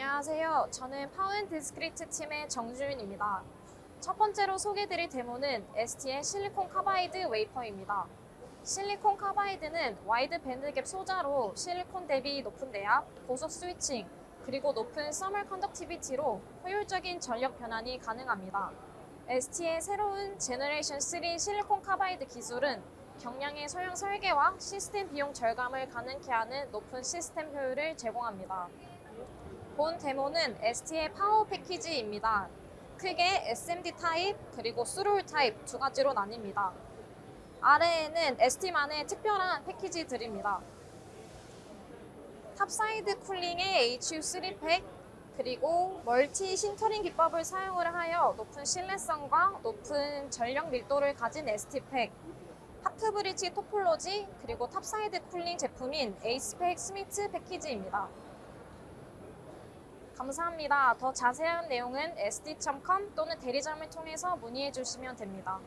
안녕하세요. 저는 Power & Discrete 팀의 정주윤입니다. 첫 번째로 소개드릴 데모는 ST의 실리콘 carbide wafer입니다. 실리콘 carbide는 wide bandgap 소자로 실리콘 대비 높은 내압, 고속 switching, 그리고 높은 thermal conductivity로 효율적인 전력 변환이 가능합니다. ST의 새로운 generation 3 실리콘 carbide 기술은 경량의 소형 설계와 시스템 비용 절감을 가능케 하는 높은 시스템 효율을 제공합니다. 본 데모는 ST의 파워 패키지입니다. 크게 SMD 타입 그리고 스루울 타입 두 가지로 나뉩니다. 아래에는 ST만의 특별한 패키지들입니다. top-side cooling의 HU3PAK 그리고 multi sintering 기법을 사용을 하여 높은 신뢰성과 높은 전력 밀도를 가진 STPAK half bridge topology 그리고 top-side cooling 제품인 ACEPACK SMIT 패키지입니다. 감사합니다. 더 자세한 내용은 sd.com 또는 대리점을 통해서 문의해 주시면 됩니다.